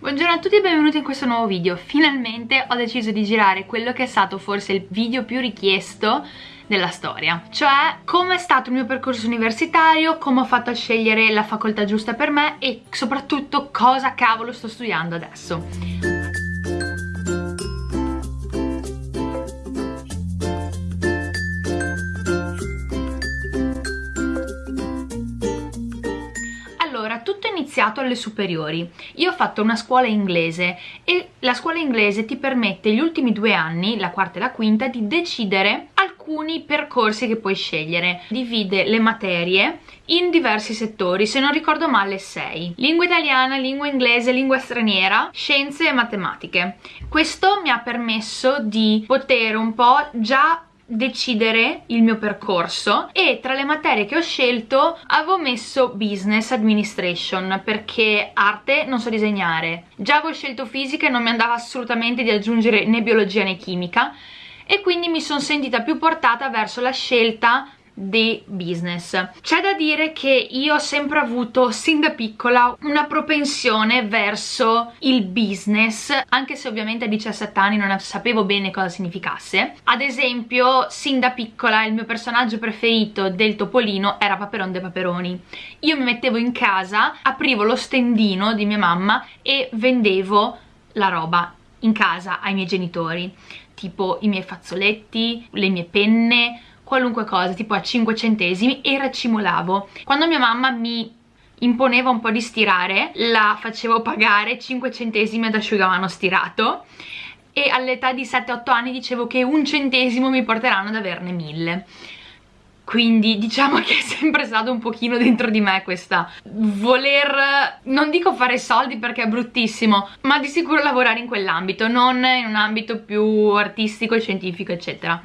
Buongiorno a tutti e benvenuti in questo nuovo video. Finalmente ho deciso di girare quello che è stato forse il video più richiesto della storia cioè come è stato il mio percorso universitario, come ho fatto a scegliere la facoltà giusta per me e soprattutto cosa cavolo sto studiando adesso iniziato alle superiori. Io ho fatto una scuola inglese e la scuola inglese ti permette gli ultimi due anni, la quarta e la quinta, di decidere alcuni percorsi che puoi scegliere. Divide le materie in diversi settori, se non ricordo male sei. Lingua italiana, lingua inglese, lingua straniera, scienze e matematiche. Questo mi ha permesso di poter un po' già decidere il mio percorso e tra le materie che ho scelto avevo messo business administration perché arte non so disegnare. Già avevo scelto fisica e non mi andava assolutamente di aggiungere né biologia né chimica e quindi mi sono sentita più portata verso la scelta di business. C'è da dire che io ho sempre avuto sin da piccola una propensione verso il business, anche se ovviamente a 17 anni non sapevo bene cosa significasse. Ad esempio, sin da piccola il mio personaggio preferito del Topolino era Paperon de Paperoni. Io mi mettevo in casa, aprivo lo stendino di mia mamma e vendevo la roba in casa ai miei genitori, tipo i miei fazzoletti, le mie penne, qualunque cosa, tipo a 5 centesimi e racimolavo. Quando mia mamma mi imponeva un po' di stirare, la facevo pagare 5 centesimi ad asciugamano stirato. E all'età di 7-8 anni dicevo che un centesimo mi porteranno ad averne mille. Quindi diciamo che è sempre stato un pochino dentro di me questa voler, non dico fare soldi perché è bruttissimo, ma di sicuro lavorare in quell'ambito, non in un ambito più artistico, scientifico eccetera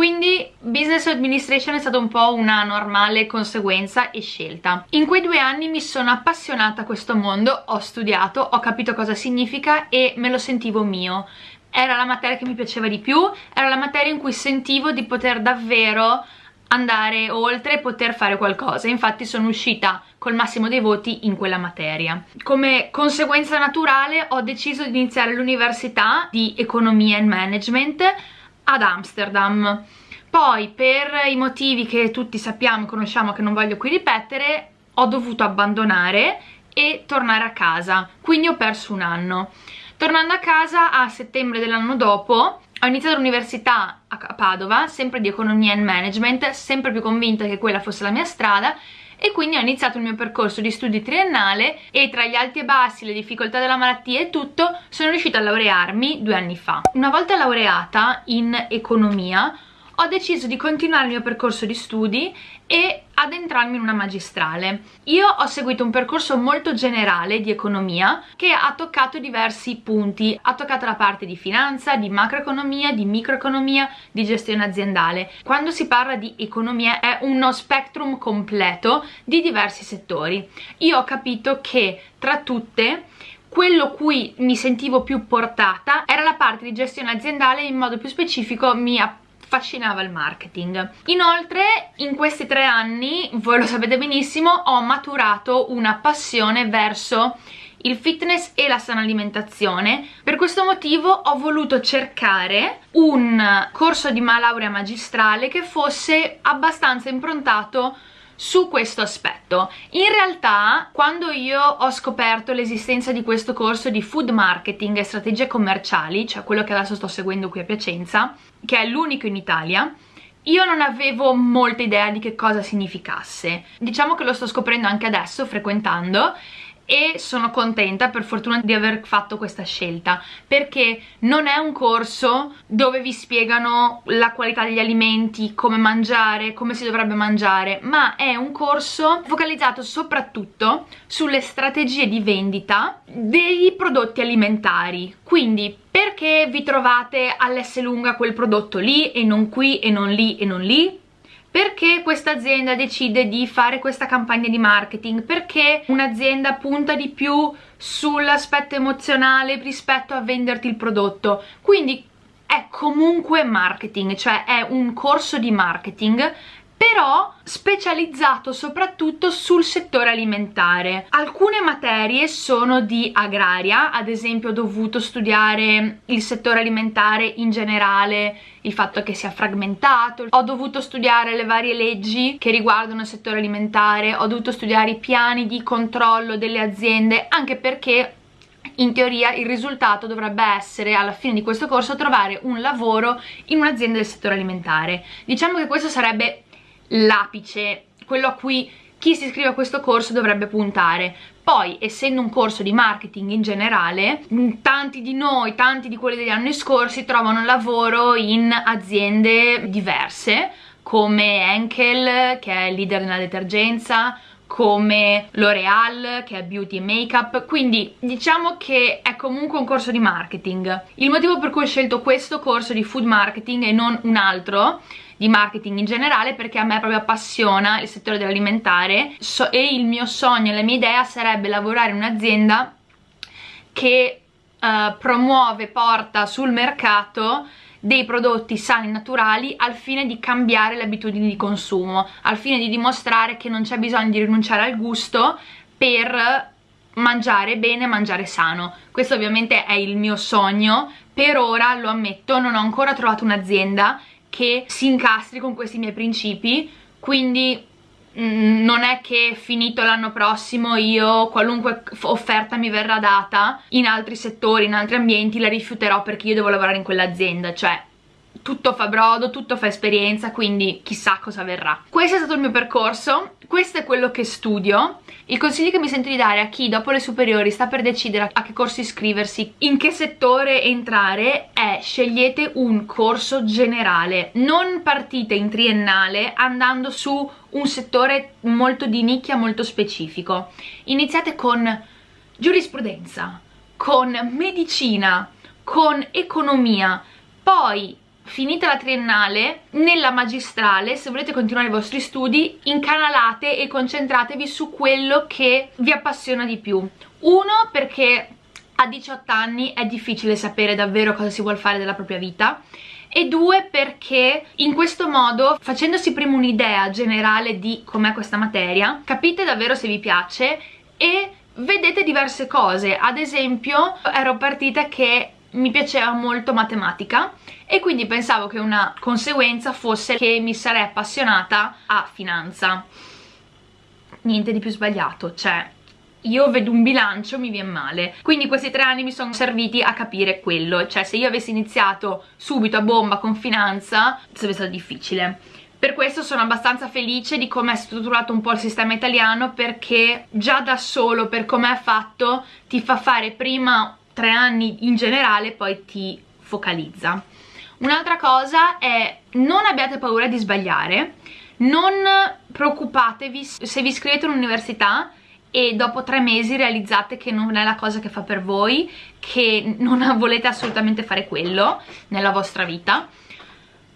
quindi business administration è stata un po' una normale conseguenza e scelta. In quei due anni mi sono appassionata a questo mondo, ho studiato, ho capito cosa significa e me lo sentivo mio. Era la materia che mi piaceva di più, era la materia in cui sentivo di poter davvero andare oltre e poter fare qualcosa infatti sono uscita col massimo dei voti in quella materia come conseguenza naturale ho deciso di iniziare l'università di economia e management ad Amsterdam. Poi per i motivi che tutti sappiamo e conosciamo che non voglio qui ripetere ho dovuto abbandonare e tornare a casa. Quindi ho perso un anno. Tornando a casa a settembre dell'anno dopo ho iniziato l'università a Padova sempre di economia e management sempre più convinta che quella fosse la mia strada e quindi ho iniziato il mio percorso di studi triennale e tra gli alti e bassi, le difficoltà della malattia e tutto sono riuscita a laurearmi due anni fa. Una volta laureata in economia ho deciso di continuare il mio percorso di studi e addentrarmi in una magistrale. Io ho seguito un percorso molto generale di economia che ha toccato diversi punti, ha toccato la parte di finanza, di macroeconomia, di microeconomia, di gestione aziendale. Quando si parla di economia è uno spectrum completo di diversi settori. Io ho capito che tra tutte quello cui mi sentivo più portata era la parte di gestione aziendale in modo più specifico mi affascinava il marketing. Inoltre in questi tre anni, voi lo sapete benissimo, ho maturato una passione verso il fitness e la sana alimentazione per questo motivo ho voluto cercare un corso di laurea magistrale che fosse abbastanza improntato su questo aspetto. In realtà, quando io ho scoperto l'esistenza di questo corso di food marketing e strategie commerciali, cioè quello che adesso sto seguendo qui a Piacenza, che è l'unico in Italia, io non avevo molta idea di che cosa significasse. Diciamo che lo sto scoprendo anche adesso, frequentando, e sono contenta per fortuna di aver fatto questa scelta perché non è un corso dove vi spiegano la qualità degli alimenti, come mangiare, come si dovrebbe mangiare ma è un corso focalizzato soprattutto sulle strategie di vendita dei prodotti alimentari. Quindi perché vi trovate all'S lunga quel prodotto lì e non qui e non lì e non lì perché questa azienda decide di fare questa campagna di marketing, perché un'azienda punta di più sull'aspetto emozionale rispetto a venderti il prodotto. Quindi è comunque marketing, cioè è un corso di marketing però specializzato soprattutto sul settore alimentare. Alcune materie sono di agraria, ad esempio ho dovuto studiare il settore alimentare in generale, il fatto che sia fragmentato, ho dovuto studiare le varie leggi che riguardano il settore alimentare, ho dovuto studiare i piani di controllo delle aziende, anche perché in teoria il risultato dovrebbe essere alla fine di questo corso trovare un lavoro in un'azienda del settore alimentare. Diciamo che questo sarebbe l'apice, quello a cui chi si iscrive a questo corso dovrebbe puntare. Poi, essendo un corso di marketing in generale, tanti di noi, tanti di quelli degli anni scorsi trovano lavoro in aziende diverse, come Henkel, che è leader nella detergenza, come L'Oreal che è beauty e makeup. Quindi diciamo che è comunque un corso di marketing. Il motivo per cui ho scelto questo corso di food marketing e non un altro di marketing in generale perché a me proprio appassiona il settore dell'alimentare so e il mio sogno, la mia idea sarebbe lavorare in un'azienda che uh, promuove, porta sul mercato dei prodotti sani e naturali al fine di cambiare le abitudini di consumo, al fine di dimostrare che non c'è bisogno di rinunciare al gusto per mangiare bene, mangiare sano. Questo ovviamente è il mio sogno, per ora lo ammetto, non ho ancora trovato un'azienda che si incastri con questi miei principi, quindi Mm, non è che finito l'anno prossimo io qualunque offerta mi verrà data in altri settori, in altri ambienti la rifiuterò perché io devo lavorare in quell'azienda, cioè tutto fa brodo, tutto fa esperienza, quindi chissà cosa verrà. Questo è stato il mio percorso, questo è quello che studio. Il consiglio che mi sento di dare a chi dopo le superiori sta per decidere a che corso iscriversi, in che settore entrare, è scegliete un corso generale. Non partite in triennale andando su un settore molto di nicchia, molto specifico. Iniziate con giurisprudenza, con medicina, con economia, poi finita la triennale, nella magistrale, se volete continuare i vostri studi, incanalate e concentratevi su quello che vi appassiona di più. Uno, perché a 18 anni è difficile sapere davvero cosa si vuole fare della propria vita e due perché in questo modo facendosi prima un'idea generale di com'è questa materia capite davvero se vi piace e vedete diverse cose ad esempio ero partita che mi piaceva molto matematica e quindi pensavo che una conseguenza fosse che mi sarei appassionata a finanza. Niente di più sbagliato, cioè io vedo un bilancio mi viene male. Quindi questi tre anni mi sono serviti a capire quello cioè se io avessi iniziato subito a bomba con finanza sarebbe stato difficile. Per questo sono abbastanza felice di come è strutturato un po' il sistema italiano perché già da solo per come è fatto ti fa fare prima tre anni in generale poi ti focalizza. Un'altra cosa è non abbiate paura di sbagliare non preoccupatevi se vi iscrivete all'università e dopo tre mesi realizzate che non è la cosa che fa per voi che non volete assolutamente fare quello nella vostra vita.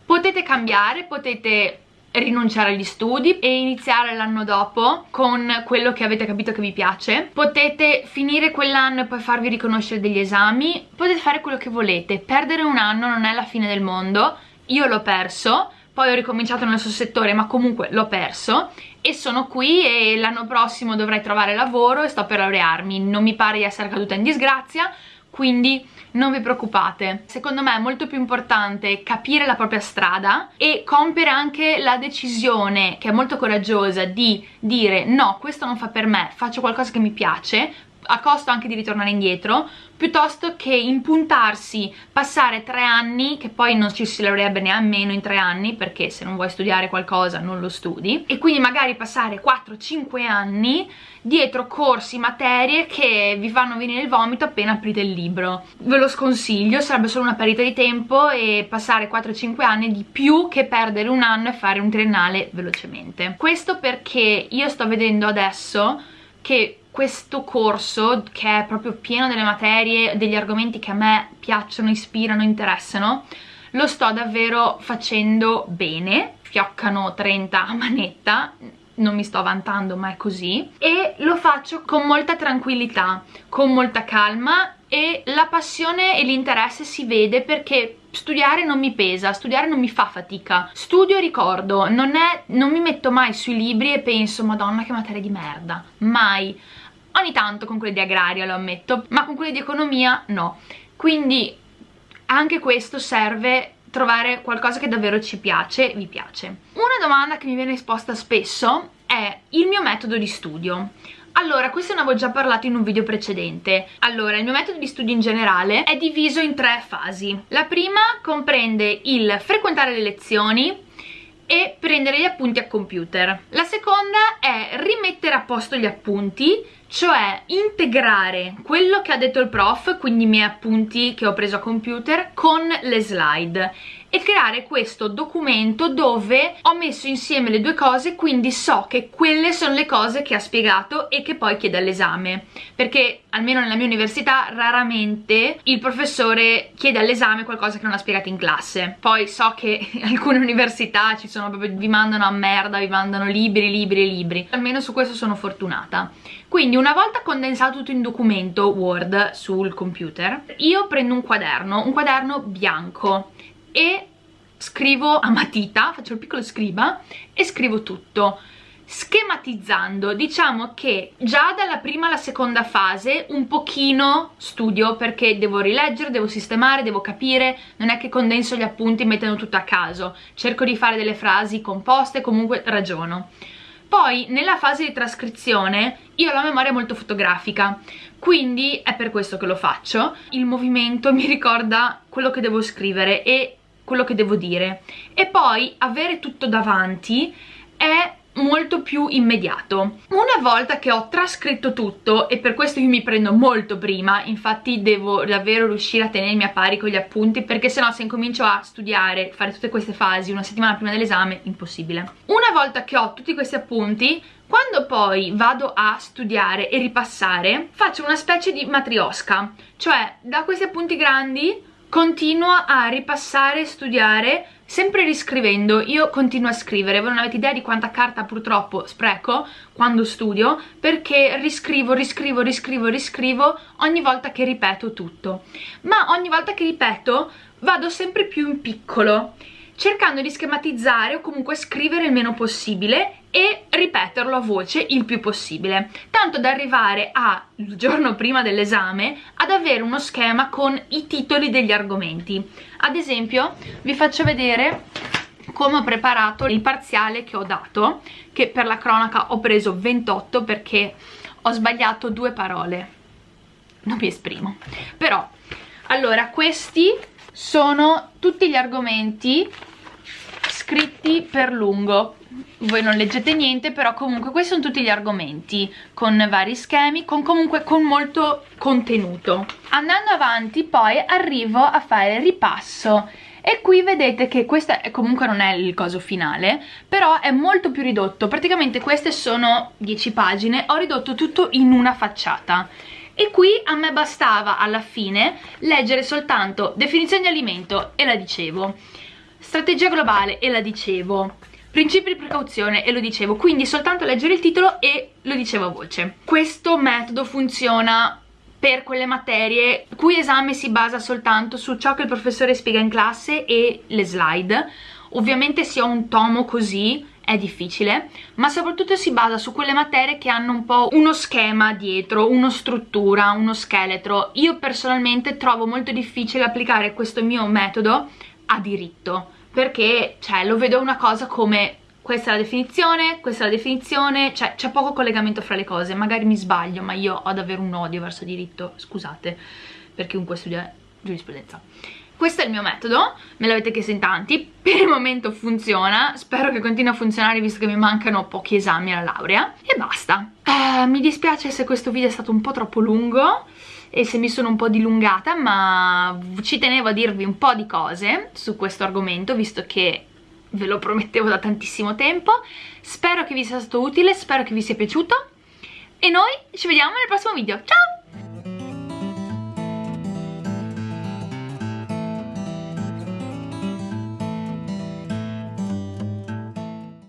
Potete cambiare, potete rinunciare agli studi e iniziare l'anno dopo con quello che avete capito che vi piace. Potete finire quell'anno e poi farvi riconoscere degli esami. Potete fare quello che volete. Perdere un anno non è la fine del mondo. Io l'ho perso poi ho ricominciato nel suo settore ma comunque l'ho perso. E sono qui e l'anno prossimo dovrei trovare lavoro e sto per laurearmi. Non mi pare di essere caduta in disgrazia quindi non vi preoccupate. Secondo me è molto più importante capire la propria strada e compiere anche la decisione che è molto coraggiosa di dire no questo non fa per me faccio qualcosa che mi piace a costo anche di ritornare indietro piuttosto che impuntarsi, passare tre anni che poi non ci si laurerebbe nemmeno in tre anni perché se non vuoi studiare qualcosa non lo studi e quindi magari passare 4-5 anni dietro corsi, materie che vi fanno venire il vomito appena aprite il libro. Ve lo sconsiglio, sarebbe solo una perdita di tempo e passare 4-5 anni di più che perdere un anno e fare un triennale velocemente. Questo perché io sto vedendo adesso che questo corso che è proprio pieno delle materie, degli argomenti che a me piacciono, ispirano, interessano lo sto davvero facendo bene fioccano 30 a manetta non mi sto vantando ma è così e lo faccio con molta tranquillità, con molta calma e la passione e l'interesse si vede perché studiare non mi pesa, studiare non mi fa fatica. Studio e ricordo, non, è, non mi metto mai sui libri e penso madonna che materia di merda, mai ogni tanto con quelli di agraria lo ammetto ma con quelli di economia no quindi anche questo serve trovare qualcosa che davvero ci piace, vi piace. Una domanda che mi viene esposta spesso è il mio metodo di studio. Allora, questo ne avevo già parlato in un video precedente. Allora, il mio metodo di studio in generale è diviso in tre fasi. La prima comprende il frequentare le lezioni, e prendere gli appunti a computer. La seconda è rimettere a posto gli appunti, cioè integrare quello che ha detto il prof, quindi i miei appunti che ho preso a computer, con le slide e creare questo documento dove ho messo insieme le due cose quindi so che quelle sono le cose che ha spiegato e che poi chiede all'esame. Perché almeno nella mia università raramente il professore chiede all'esame qualcosa che non ha spiegato in classe. Poi so che alcune università ci sono proprio vi mandano a merda vi mandano libri libri libri. Almeno su questo sono fortunata. Quindi una volta condensato tutto in documento Word sul computer io prendo un quaderno un quaderno bianco. E scrivo a matita, faccio il piccolo scriba e scrivo tutto. Schematizzando diciamo che già dalla prima alla seconda fase un pochino studio perché devo rileggere, devo sistemare, devo capire non è che condenso gli appunti mettendo tutto a caso. Cerco di fare delle frasi composte, comunque ragiono poi nella fase di trascrizione io ho la memoria molto fotografica quindi è per questo che lo faccio. Il movimento mi ricorda quello che devo scrivere e quello che devo dire. E poi avere tutto davanti è molto più immediato. Una volta che ho trascritto tutto e per questo io mi prendo molto prima infatti devo davvero riuscire a tenermi a pari con gli appunti perché sennò se incomincio a studiare fare tutte queste fasi una settimana prima dell'esame impossibile. Una volta che ho tutti questi appunti quando poi vado a studiare e ripassare faccio una specie di matriosca cioè da questi appunti grandi continuo a ripassare e studiare sempre riscrivendo. Io continuo a scrivere. Voi non avete idea di quanta carta purtroppo spreco quando studio perché riscrivo, riscrivo, riscrivo, riscrivo ogni volta che ripeto tutto. Ma ogni volta che ripeto vado sempre più in piccolo cercando di schematizzare o comunque scrivere il meno possibile e ripeterlo a voce il più possibile. Tanto da arrivare a, il giorno prima dell'esame ad avere uno schema con i titoli degli argomenti. Ad esempio vi faccio vedere come ho preparato il parziale che ho dato che per la cronaca ho preso 28 perché ho sbagliato due parole. Non mi esprimo. Però allora questi sono tutti gli argomenti scritti per lungo. Voi non leggete niente però comunque questi sono tutti gli argomenti con vari schemi con comunque con molto contenuto. Andando avanti poi arrivo a fare ripasso. E qui vedete che questo comunque non è il coso finale però è molto più ridotto. Praticamente queste sono 10 pagine. Ho ridotto tutto in una facciata e qui a me bastava alla fine leggere soltanto definizione di alimento e la dicevo. Strategia globale e la dicevo. Principi di precauzione e lo dicevo. Quindi soltanto leggere il titolo e lo dicevo a voce. Questo metodo funziona per quelle materie cui esame si basa soltanto su ciò che il professore spiega in classe e le slide. Ovviamente se ho un tomo così è difficile, ma soprattutto si basa su quelle materie che hanno un po' uno schema dietro, una struttura, uno scheletro. Io personalmente trovo molto difficile applicare questo mio metodo a diritto, perché cioè, lo vedo una cosa come questa è la definizione, questa è la definizione, cioè c'è poco collegamento fra le cose, magari mi sbaglio, ma io ho davvero un odio verso diritto, scusate, per chiunque studia giurisprudenza questo è il mio metodo, me l'avete chiesto in tanti, per il momento funziona, spero che continui a funzionare visto che mi mancano pochi esami alla laurea e basta. Uh, mi dispiace se questo video è stato un po' troppo lungo e se mi sono un po' dilungata ma ci tenevo a dirvi un po' di cose su questo argomento visto che ve lo promettevo da tantissimo tempo spero che vi sia stato utile, spero che vi sia piaciuto e noi ci vediamo nel prossimo video, ciao!